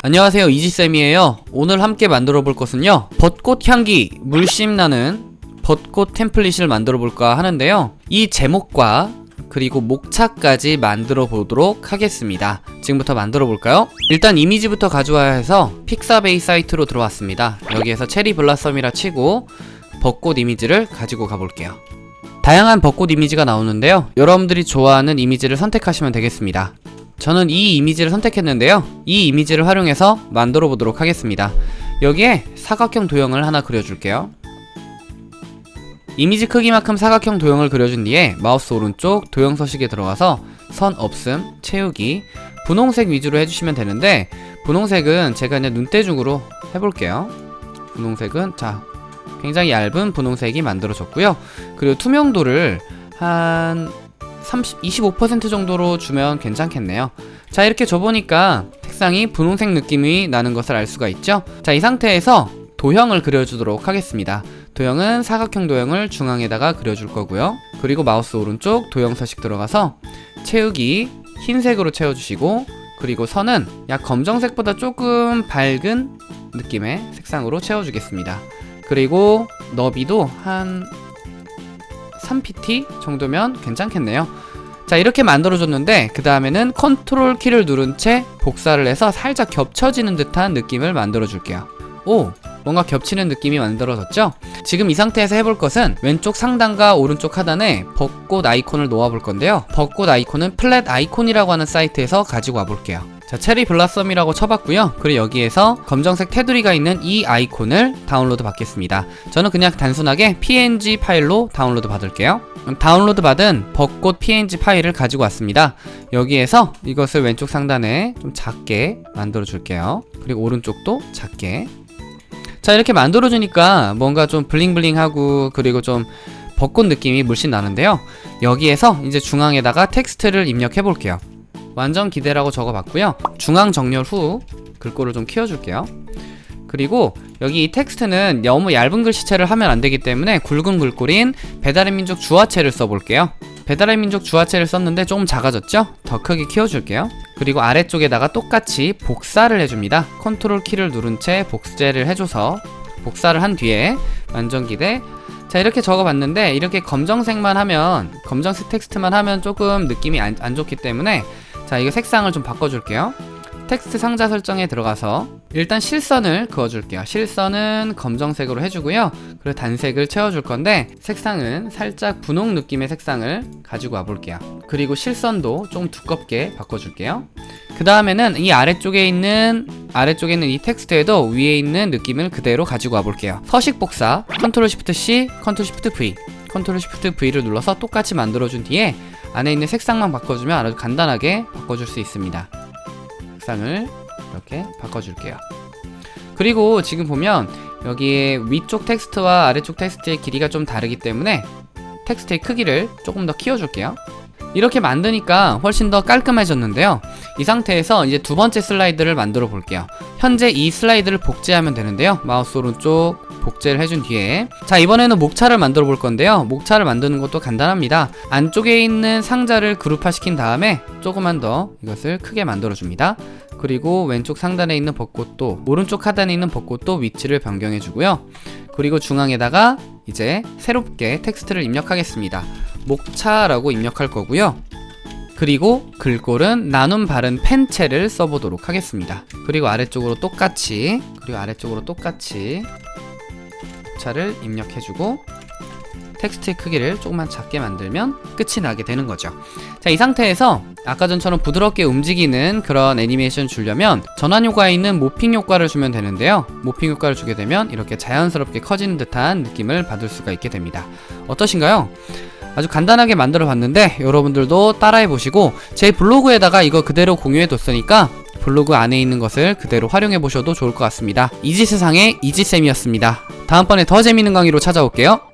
안녕하세요 이지쌤이에요. 오늘 함께 만들어 볼 것은요 벚꽃 향기 물씬 나는 벚꽃 템플릿을 만들어 볼까 하는데요. 이 제목과 그리고 목차까지 만들어 보도록 하겠습니다. 지금부터 만들어 볼까요? 일단 이미지부터 가져와야 해서 픽사베이 사이트로 들어왔습니다. 여기에서 체리 블라썸이라 치고 벚꽃 이미지를 가지고 가볼게요. 다양한 벚꽃 이미지가 나오는데요. 여러분들이 좋아하는 이미지를 선택하시면 되겠습니다 저는 이 이미지를 선택했는데요. 이 이미지를 활용해서 만들어 보도록 하겠습니다. 여기에 사각형 도형을 하나 그려줄게요. 이미지 크기만큼 사각형 도형을 그려준 뒤에 마우스 오른쪽 도형 서식에 들어가서 선 없음, 채우기 분홍색 위주로 해주시면 되는데 분홍색은 제가 그냥 눈대중으로 해볼게요. 분홍색은 자 굉장히 얇은 분홍색이 만들어졌고요. 그리고 투명도를 한 30, 25% 정도로 주면 괜찮겠네요. 자 이렇게 줘보니까 색상이 분홍색 느낌이 나는 것을 알 수가 있죠? 자 이 상태에서 도형을 그려주도록 하겠습니다. 도형은 사각형 도형을 중앙에다가 그려줄 거고요. 그리고 마우스 오른쪽 도형 서식 들어가서 채우기 흰색으로 채워주시고 그리고 선은 약 검정색보다 조금 밝은 느낌의 색상으로 채워주겠습니다. 그리고 너비도 한 3pt 정도면 괜찮겠네요. 자 이렇게 만들어줬는데 그 다음에는 컨트롤 키를 누른 채 복사를 해서 살짝 겹쳐지는 듯한 느낌을 만들어 줄게요. 오 뭔가 겹치는 느낌이 만들어졌죠? 지금 이 상태에서 해볼 것은 왼쪽 상단과 오른쪽 하단에 벚꽃 아이콘을 놓아 볼 건데요. 벚꽃 아이콘은 Flaticon이라고 하는 사이트에서 가지고 와 볼게요 자 cherry blossom이라고 쳐봤고요. 그리고 여기에서 검정색 테두리가 있는 이 아이콘을 다운로드 받겠습니다. 저는 그냥 단순하게 png 파일로 다운로드 받을게요. 다운로드 받은 벚꽃 png 파일을 가지고 왔습니다. 여기에서 이것을 왼쪽 상단에 좀 작게 만들어 줄게요. 그리고 오른쪽도 작게. 자 이렇게 만들어 주니까 뭔가 좀 bling bling하고 그리고 좀 벚꽃 느낌이 물씬 나는데요. 여기에서 이제 중앙에다가 텍스트를 입력해 볼게요 완전 기대라고 적어봤고요. 중앙 정렬 후 글꼴을 좀 키워줄게요. 그리고 여기 이 텍스트는 너무 얇은 글씨체를 하면 안되기 때문에 굵은 글꼴인 배달의 민족 주아체를 써볼게요. 배달의 민족 주아체를 썼는데 조금 작아졌죠? 더 크게 키워줄게요. 그리고 아래쪽에다가 똑같이 복사를 해줍니다. 컨트롤 키를 누른 채 복제를 해줘서 복사를 한 뒤에 완전 기대. 자 이렇게 적어봤는데 이렇게 검정색만 하면 검정색 텍스트만 하면 조금 느낌이 안, 안 좋기 때문에 자 이거 색상을 좀 바꿔줄게요. 텍스트 상자 설정에 들어가서 일단 실선을 그어줄게요. 실선은 검정색으로 해주고요. 그리고 단색을 채워줄 건데 색상은 살짝 분홍 느낌의 색상을 가지고 와볼게요. 그리고 실선도 좀 두껍게 바꿔줄게요. 그 다음에는 이 아래쪽에 있는 아래쪽에 있는 이 텍스트에도 위에 있는 느낌을 그대로 가지고 와볼게요. 서식 복사 컨트롤 시프트 C 컨트롤 시프트 V 컨트롤 시프트 V를 눌러서 똑같이 만들어준 뒤에 안에 있는 색상만 바꿔주면 아주 간단하게 바꿔줄 수 있습니다. 색상을 이렇게 바꿔줄게요. 그리고 지금 보면 여기에 위쪽 텍스트와 아래쪽 텍스트의 길이가 좀 다르기 때문에 텍스트의 크기를 조금 더 키워줄게요. 이렇게 만드니까 훨씬 더 깔끔해졌는데요. 이 상태에서 이제 두 번째 슬라이드를 만들어 볼게요. 현재 이 슬라이드를 복제하면 되는데요. 마우스 오른쪽 복제를 해준 뒤에. 자 이번에는 목차를 만들어 볼 건데요. 목차를 만드는 것도 간단합니다. 안쪽에 있는 상자를 그룹화 시킨 다음에 조금만 더 이것을 크게 만들어 줍니다. 그리고 왼쪽 상단에 있는 벚꽃도 오른쪽 하단에 있는 벚꽃도 위치를 변경해 주고요. 그리고 중앙에다가 이제 새롭게 텍스트를 입력하겠습니다. 목차라고 입력할 거고요. 그리고 글꼴은 나눔 바른 펜체를 써보도록 하겠습니다. 그리고 아래쪽으로 똑같이 그리고 아래쪽으로 똑같이 목차를 입력해주고 텍스트의 크기를 조금만 작게 만들면 끝이 나게 되는 거죠. 자 이 상태에서 아까 전처럼 부드럽게 움직이는 그런 애니메이션 주려면 전환 효과에 있는 모핑 효과를 주면 되는데요. 모핑 효과를 주게 되면 이렇게 자연스럽게 커지는 듯한 느낌을 받을 수가 있게 됩니다. 어떠신가요? 아주 간단하게 만들어 봤는데 여러분들도 따라해 보시고 제 블로그에다가 이거 그대로 공유해 뒀으니까 블로그 안에 있는 것을 그대로 활용해 보셔도 좋을 것 같습니다. 이지세상의 이지쌤이었습니다. 다음번에 더 재밌는 강의로 찾아올게요